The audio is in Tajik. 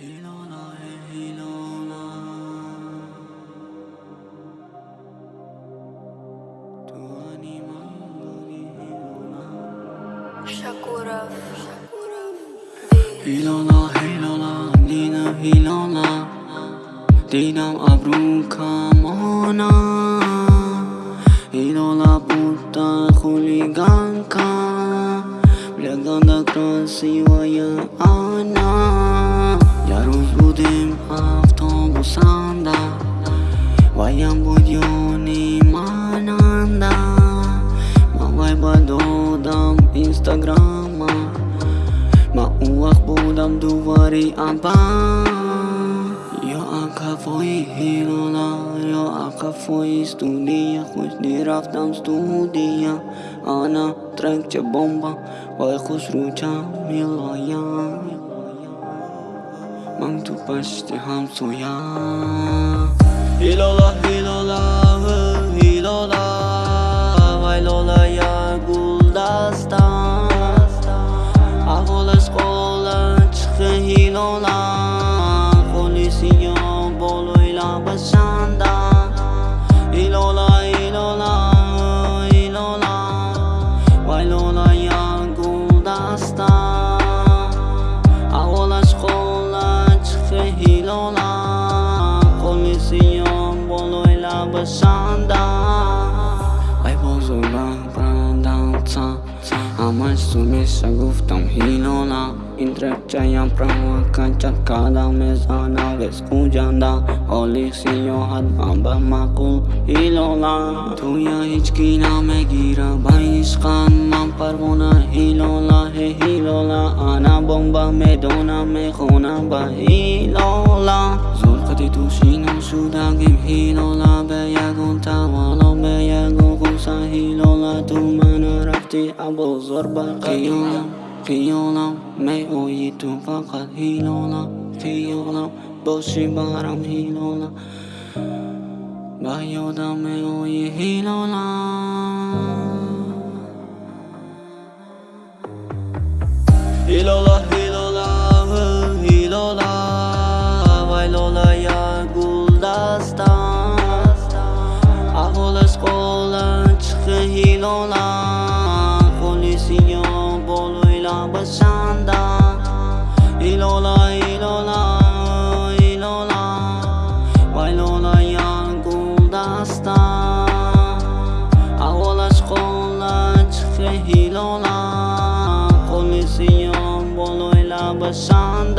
هيلونا هيلونا. تواني مانغولي هيلونا. شاكورا هيلونا هيلونا دينا هيلونا. دينا أبرو كامونا. هيلونا بوتا خوليغانكا بلغانا كراسي ويا أنا. یه روز بودیم هفت آموزنده وایم بود یونی مننده ما وای با دادم اینستاگراما ما اون وقت بودم دوباری امپن یا اکفایی هیرولا یا اکفایی ستودیا خوش رفتم ستودیا آنا ترک چه بمبا وای خوش رو میلایم Mam tu paște ham soia Ilola, ilola, ilola Vai lola ia gulda asta Avola scola, çıxı ilola Polisi yo boloyla başanda. Ilola, ilola, ilola Vai lola ia лабашанда ай бозора прадалца ҳамаш сумеша гуфтам ҳилола ин трекчаям правокачат када мезана вес куҷанда. Ҳоли сиёҳат манба маъқул ҳилола туя ҳички намегира ба ишқан ман парвона ҳилола ҳе ҳилола ана бомба медонам мехонам ба ҳилола зулқати тушино шудагим ҳилола рафти абозор ба қиёлам қиёлам меои ту фақат ҳилола қиёлам боши барам ҳилола ба ёдам меои ҳилола ҳилола başından